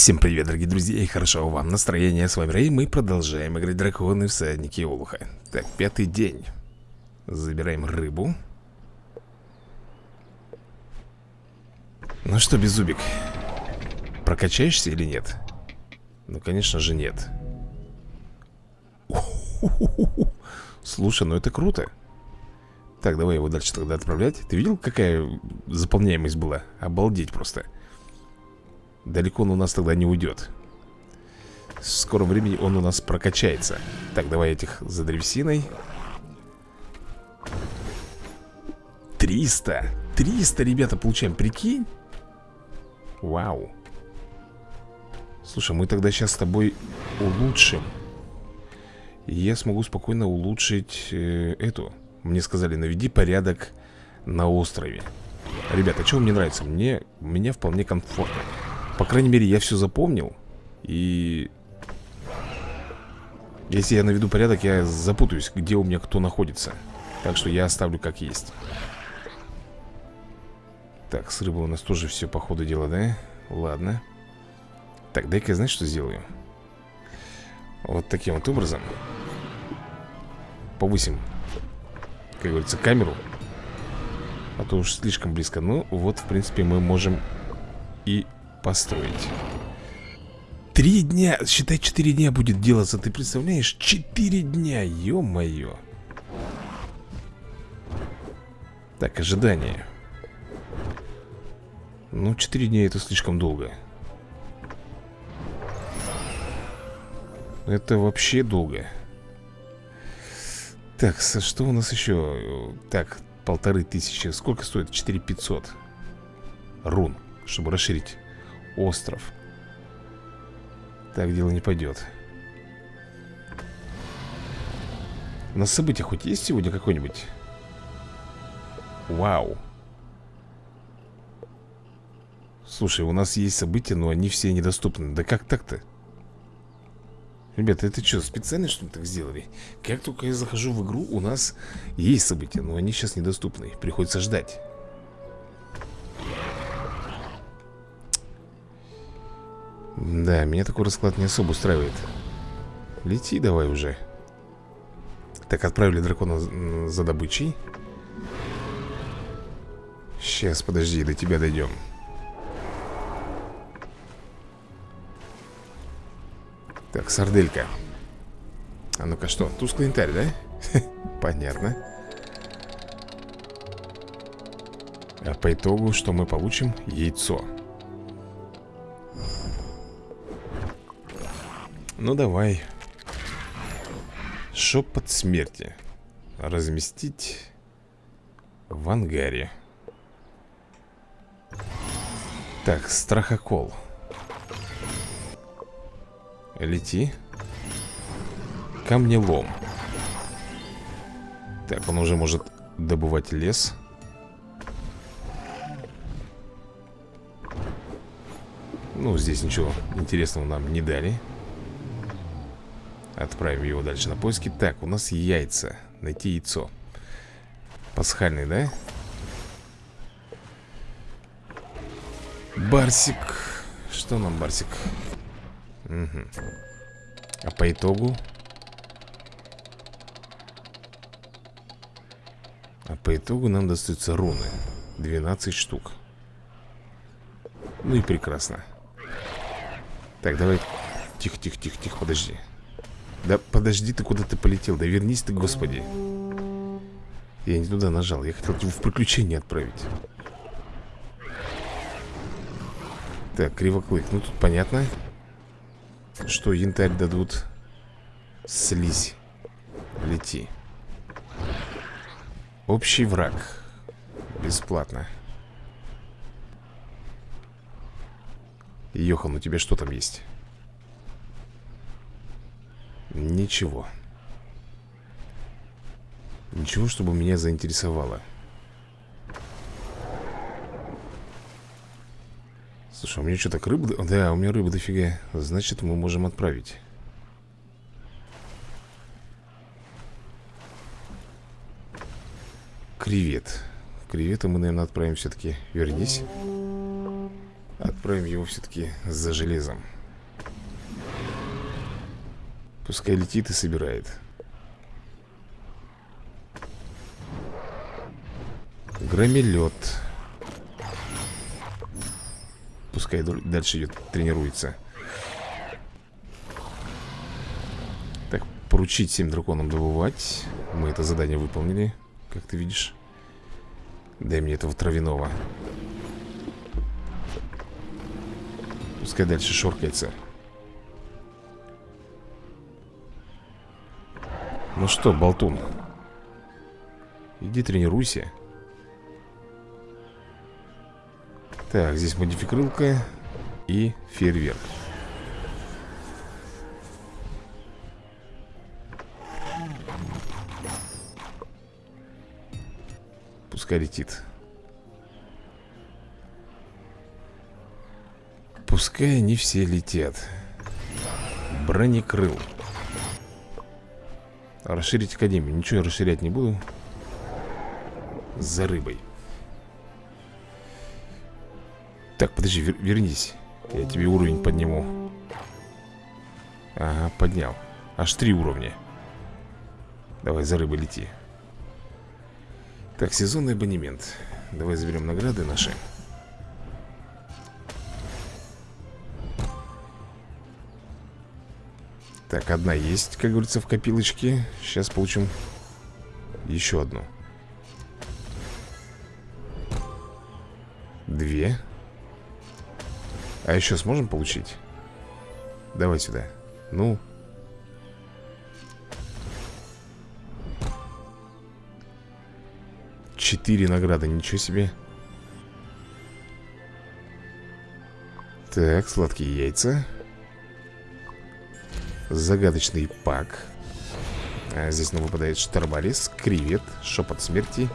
Всем привет, дорогие друзья, и хорошо вам настроение. С вами Рэй, мы продолжаем играть драконы всадники Олуха. Так, пятый день. Забираем рыбу. Ну что, Беззубик, прокачаешься или нет? Ну, конечно же, нет. Слушай, ну это круто. Так, давай его дальше тогда отправлять. Ты видел, какая заполняемость была? Обалдеть просто. Далеко он у нас тогда не уйдет. В скором времени он у нас прокачается. Так, давай этих за древесиной. 300 300, ребята, получаем, прикинь. Вау. Слушай, мы тогда сейчас с тобой улучшим. Я смогу спокойно улучшить э, эту. Мне сказали, наведи порядок на острове. Ребята, что мне нравится? Мне, мне вполне комфортно по крайней мере, я все запомнил. И... Если я наведу порядок, я запутаюсь, где у меня кто находится. Так что я оставлю как есть. Так, с рыбой у нас тоже все по ходу дела, да? Ладно. Так, дай-ка я знаешь, что сделаю? Вот таким вот образом. Повысим Как говорится, камеру. А то уж слишком близко. Ну, вот, в принципе, мы можем и построить Три дня, считай, четыре дня будет делаться Ты представляешь? Четыре дня, ё-моё Так, ожидание Ну, четыре дня это слишком долго Это вообще долго Так, что у нас еще? Так, полторы тысячи Сколько стоит? Четыре пятьсот Рун, чтобы расширить остров Так дело не пойдет На события хоть есть сегодня какой-нибудь? Вау Слушай, у нас есть события, но они все недоступны Да как так-то? Ребята, это что, специально что ли так сделали? Как только я захожу в игру, у нас есть события, но они сейчас недоступны Приходится ждать Да, меня такой расклад не особо устраивает. Лети давай уже. Так, отправили дракона за добычей. Сейчас, подожди, до тебя дойдем. Так, сарделька. А ну-ка что, тусклый янтарь, да? Понятно. А по итогу что мы получим? Яйцо Ну давай. Шепот смерти. Разместить В ангаре. Так, страхокол. Лети. Камнелом. Так, он уже может добывать лес. Ну, здесь ничего интересного нам не дали Отправим его дальше на поиски. Так, у нас яйца. Найти яйцо. Пасхальный, да? Барсик. Что нам, Барсик? Угу. А по итогу? А по итогу нам достаются руны. 12 штук. Ну и прекрасно. Так, давай. Тихо, тихо, тихо, тихо, подожди да подожди ты, куда ты полетел. Да вернись ты, господи. Я не туда нажал Я хотел его в приключение отправить. Так, кривоклык Ну тут понятно Что янтарь дадут. Слизь. Лети. Общий враг. Бесплатно. Йохан, у тебя что там есть? Ничего. Ничего, чтобы меня заинтересовало. Слушай, у меня что, так рыба... Да, у меня рыба дофига. Значит, мы можем отправить. Кревет. Кревета мы, наверное, отправим все-таки Вернись. Отправим его все-таки за железом Пускай летит и собирает. Громелет Пускай дальше идет, тренируется. Так, поручить всем драконам добывать. Мы это задание выполнили Как ты видишь. Дай мне этого травяного. Пускай дальше шоркается Ну что, болтун? Иди тренируйся. Так, здесь модификрылка И фейерверк. Пускай летит. Пускай они все летят. Бронекрыл Расширить академию. Ничего я расширять не буду. За рыбой. Так, подожди, вер вернись. Я тебе уровень подниму. Ага, поднял. Аж три уровня. Давай за рыбой лети. Так, сезонный абонемент. Давай заберем награды наши Так, одна есть, как говорится, в копилочке. Сейчас получим еще одну. Две. А еще сможем получить? Давай сюда. Ну. Четыре награды, ничего себе. Так, сладкие яйца Загадочный пак. А Здесь нам выпадает штарбарис, кревет, шепот смерти.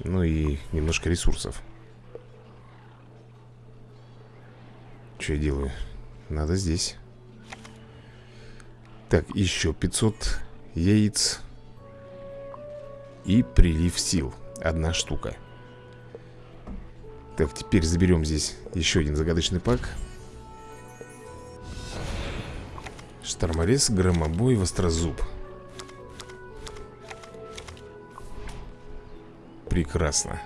Ну и немножко ресурсов. Что я делаю? Надо здесь. Так, еще 500 яиц И прилив сил. Одна штука. Так, теперь заберем здесь еще один загадочный пак Шторморез, громобой, вострозуб. Прекрасно.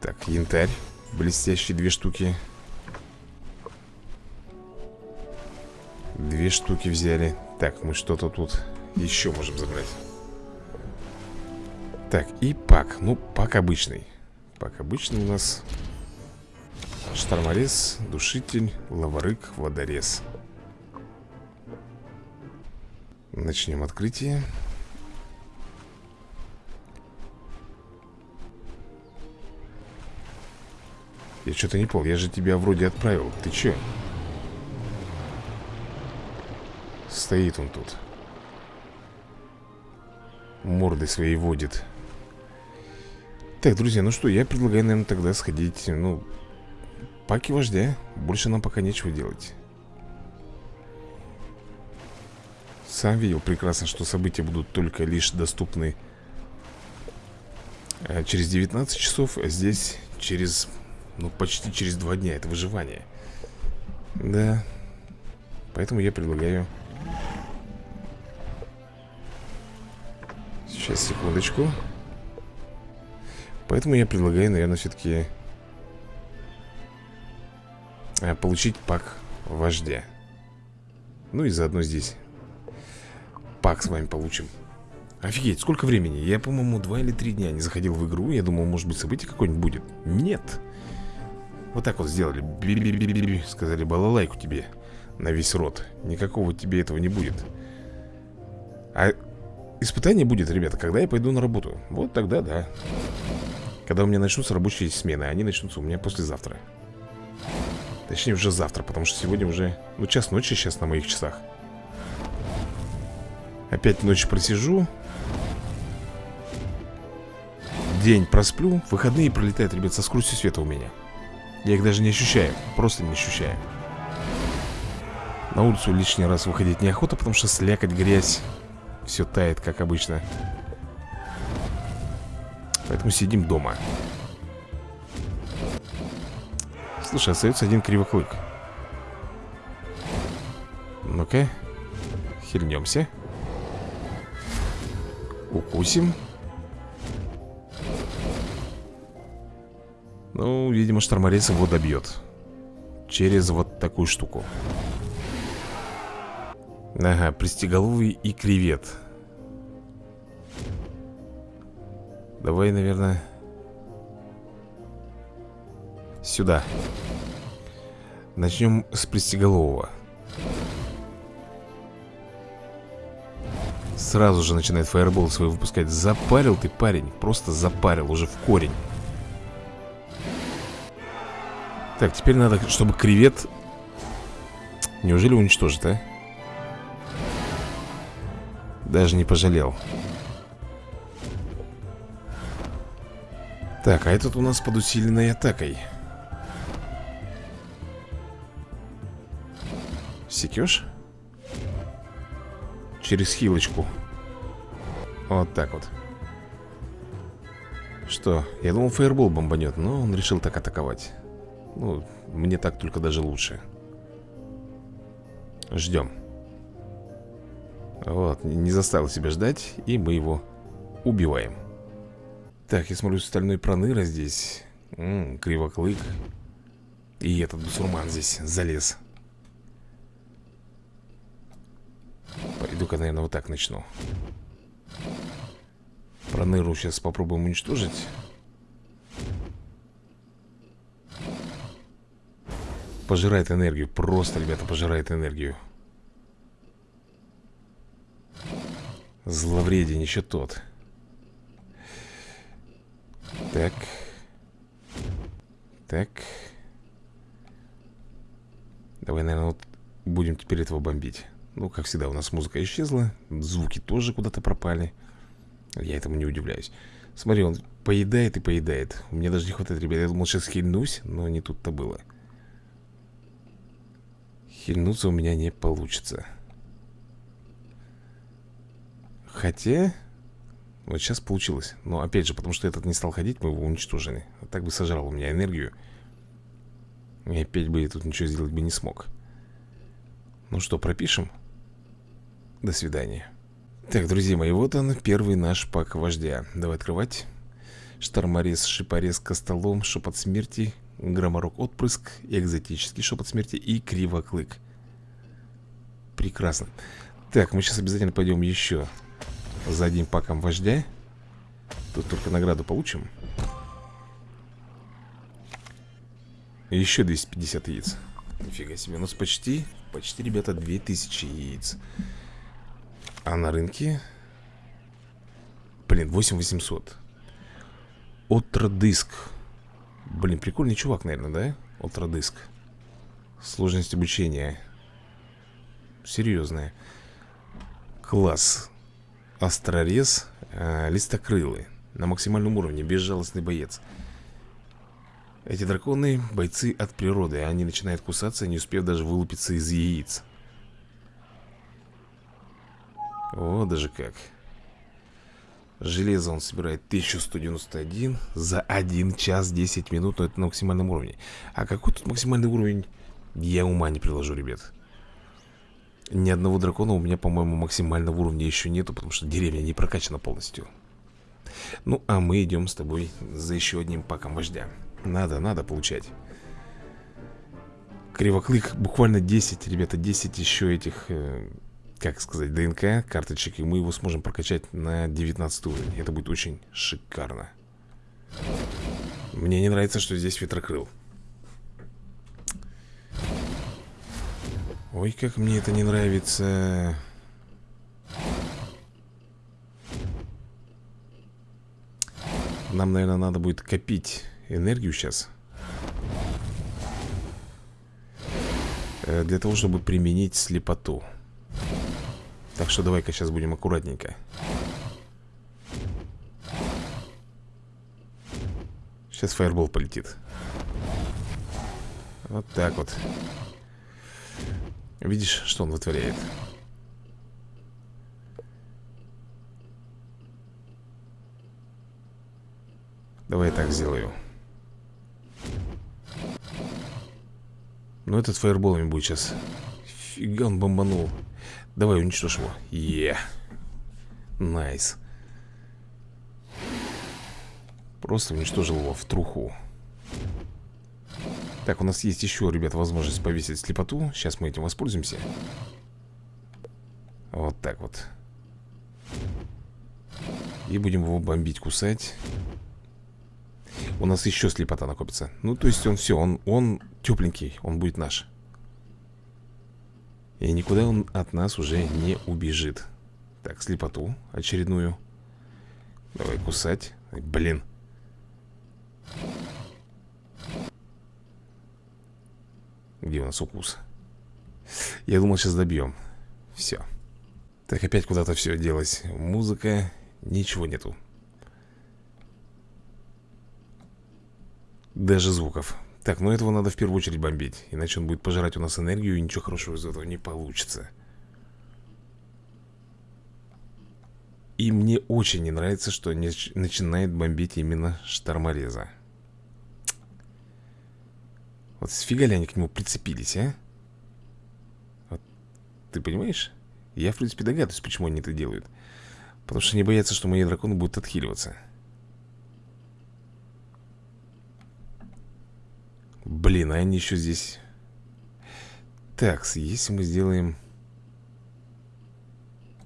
Так, янтарь Блестящие две штуки. Две штуки взяли. Так, мы что-то тут еще можем забрать. Так, и пак. Ну, пак обычный. Пак обычный у нас. Шторморез, душитель, лаварык, водорез Начнем открытие. Я что-то не понял, я же тебя вроде отправил. Ты че? Стоит он тут. Морды своей водит. Так, друзья, ну что, я предлагаю, наверное, тогда сходить Ну, паки вождя. Больше нам пока нечего делать Сам видел прекрасно, что события будут только лишь доступны э, через 19 часов, а здесь через, ну, почти через 2 дня. Это выживание. Да. Поэтому я предлагаю... Сейчас, секундочку. Поэтому я предлагаю, наверное, все-таки э, получить пак вождя. Ну и заодно здесь пак с вами получим. Офигеть, сколько времени? Я, по-моему, два или три дня не заходил в игру. Я думал, может быть, событие какое-нибудь будет. Нет. Вот так вот сделали. Би -би -би Сказали, балалайку тебе На весь рот. Никакого тебе этого не будет. А испытание будет, ребята, когда я пойду на работу. Вот тогда, да. Когда у меня начнутся рабочие смены Они начнутся у меня послезавтра. Точнее, уже завтра Потому что сегодня уже, ну, час ночи сейчас на моих часах Опять ночь просижу. День просплю. Выходные пролетают, ребят, со скоростью света у меня. Я их даже не ощущаю. Просто не ощущаю. На улицу лишний раз выходить неохота Потому что слякоть, грязь Все тает, как обычно. Поэтому сидим дома. Слушай, остается один кривоклык Ну-ка Хильнемся Укусим. Ну, видимо, шторморез его добьет. Через вот такую штуку. Ага, пристеголовый и кревет. Давай, наверное Сюда. Начнем с пристеголового Сразу же начинает фаербол свой выпускать Запарил ты, парень Просто запарил уже в корень Так, теперь надо, чтобы кревет Неужели уничтожит, а? Даже не пожалел Так, а этот у нас под усиленной атакой Секешь? Через хилочку. Вот так вот. Что? Я думал, фаербол бомбанет Но он решил так атаковать. Ну, мне так только даже лучше. Ждем. Вот, не заставил себя ждать И мы его убиваем. Так, я смотрю, стальной проныра здесь. М -м, Кривоклык. И этот бусурман здесь залез Пойду-ка, наверное, вот так начну. Проныру сейчас попробуем уничтожить. Пожирает энергию. Просто, ребята, пожирает энергию. Зловреден еще тот. Так. Так. Давай, наверное, вот будем теперь этого бомбить ну, как всегда, у нас музыка исчезла Звуки тоже куда-то пропали. Я этому не удивляюсь. Смотри, он поедает и поедает. Мне даже не хватает, ребят. Я думал, сейчас хильнусь, но не тут-то было. Хильнуться у меня не получится. Хотя Вот сейчас получилось. Но опять же, потому что этот не стал ходить Мы его уничтожили. А Так бы сожрал у меня энергию. И опять бы я тут ничего сделать бы не смог. Ну что, пропишем? До свидания. Так, друзья мои, вот он, первый наш пак вождя. Давай открывать. Шторморез, шипорез, костолом, шепот смерти, громорок отпрыск, экзотический шепот смерти и кривоклык. Прекрасно. Так, мы сейчас обязательно пойдем еще за одним паком вождя. Тут только награду получим. Еще 250 яиц. Нифига себе, у нас почти, почти, ребята, 2000 яиц. А на рынке? Блин, 8800 Отродиск Блин, прикольный чувак, наверное, да? Отродиск Сложность обучения. Серьезная. Класс. Острорез э, Листокрылый На максимальном уровне, безжалостный боец. Эти драконы бойцы от природы. Они начинают кусаться, не успев даже вылупиться из яиц о, даже как. Железо он собирает 1191 За 1 час 10 минут Но это на максимальном уровне. А какой тут максимальный уровень? Я ума не приложу, ребят. Ни одного дракона у меня, по-моему, максимального уровня еще нету Потому что деревня не прокачана полностью. Ну, а мы идем с тобой за еще одним паком вождя. Надо, надо получать. Кривоклык буквально 10, ребята, 10 еще этих э, как сказать, ДНК карточек, и мы его сможем прокачать на 19 уровень. Это будет очень шикарно. Мне не нравится, что здесь ветрокрыл. Ой, как мне это не нравится. Нам, наверное, надо будет копить энергию сейчас. Э, для того, чтобы применить слепоту. Так что давай-ка сейчас будем аккуратненько. Сейчас фаербол полетит. Вот так вот. Видишь, что он вытворяет? Давай я так сделаю. Но этот фаерболами будет сейчас Фига он бомбанул. Давай уничтожь его. Е. Nice. Просто уничтожил его в труху. Так, у нас есть еще, ребят, возможность повесить слепоту. Сейчас мы этим воспользуемся. Вот так вот. И будем его бомбить, кусать. У нас еще слепота накопится. Ну, то есть он все, он, он тепленький Он будет наш И никуда он от нас уже не убежит. Так, слепоту очередную. Давай кусать. Блин. Где у нас укус? Я думал, сейчас добьем. Все Так, опять куда-то все делось. Музыка, ничего нету. Даже звуков Так, ну этого надо в первую очередь бомбить Иначе он будет пожирать у нас энергию И ничего хорошего из этого не получится И мне очень не нравится, что начинает бомбить именно штормореза вот сфига ли они к нему прицепились, а? Вот, ты понимаешь? Я, в принципе, догадываюсь, почему они это делают Потому что они боятся, что мои драконы будут отхиливаться Блин, а они еще здесь. Так, если мы сделаем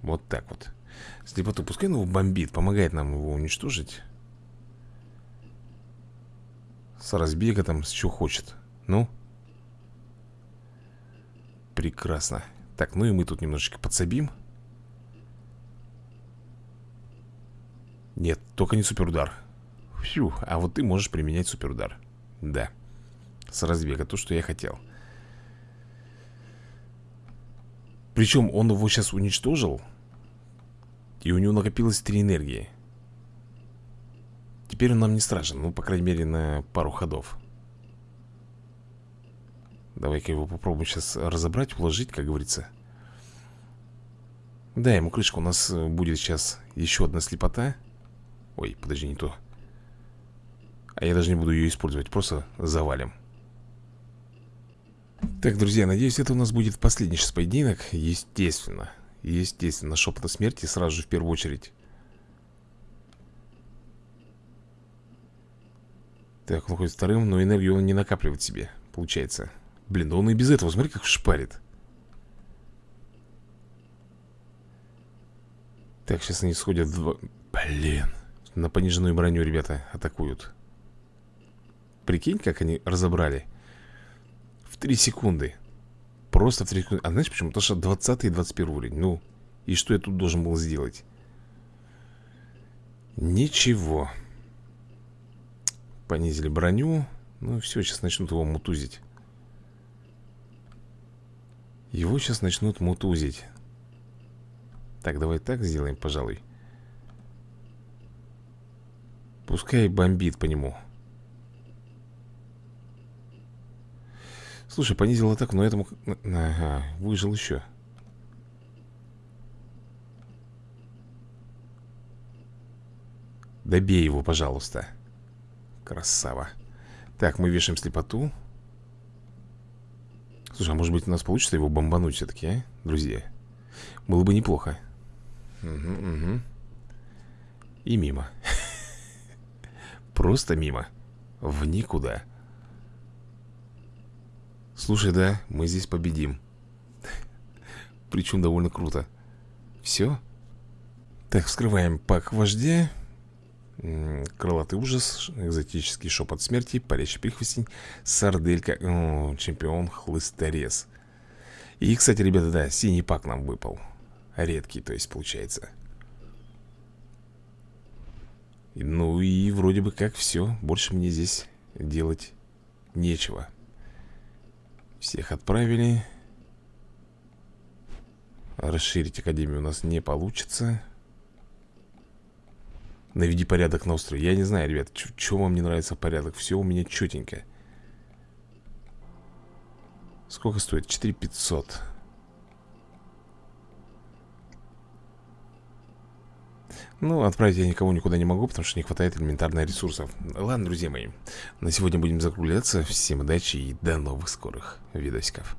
Вот так вот. Слепоту, пускай он его бомбит Помогает нам его уничтожить. С разбега там, с чего хочет. Ну? Прекрасно. Так, ну и мы тут немножечко подсобим. Нет, только не суперудар. Фью, а вот ты можешь применять суперудар. Да С разбега, то, что я хотел. Причем он его сейчас уничтожил И у него накопилось три энергии. Теперь он нам не страшен Ну, по крайней мере, на пару ходов. Давай-ка его попробуем сейчас разобрать, уложить, как говорится. Да, ему крышка у нас э, будет сейчас еще одна слепота. Ой, подожди, не то. А я даже не буду ее использовать, просто завалим Так, друзья, надеюсь, это у нас будет последний сейчас поединок. Естественно Естественно, шепота смерти сразу же в первую очередь. Так, он ходит вторым, но энергию он не накапливает себе Получается. Блин, да он и без этого, смотри, как шпарит. Так, сейчас они сходят два... Блин На пониженную броню ребята атакуют. Прикинь, как они разобрали. В 3 секунды. Просто в 3 секунды. А знаешь почему? Потому что 20 и 21 уровень. Ну, и что я тут должен был сделать? Ничего. Понизили броню. Ну все, сейчас начнут его мутузить. Его сейчас начнут мутузить. Так, давай так сделаем, пожалуй. Пускай бомбит по нему Слушай, понизил атаку, но этому... Ага, выжил еще Добей его, пожалуйста. Красава. Так, мы вешаем слепоту. Слушай, а может быть у нас получится его бомбануть все-таки, а, друзья? Было бы неплохо. Угу, угу И мимо. Просто мимо. В никуда Слушай, да, мы здесь победим Причем довольно круто Все? Так, вскрываем пак вождя Крылатый ужас, экзотический шепот смерти, парящий прихвостень, сарделька, о, чемпион, хлысторез. И, кстати, ребята, да, синий пак нам выпал. Редкий, то есть, получается. Ну и вроде бы как все. Больше мне здесь делать нечего. Всех отправили. Расширить академию у нас не получится. Наведи порядок на острове Я не знаю, ребят, что вам не нравится порядок Все у меня четенько Сколько стоит? 4500 Ну, отправить я никого никуда не могу, потому что не хватает элементарных ресурсов. Ладно, друзья мои, на сегодня будем закругляться. Всем удачи и до новых скорых видосиков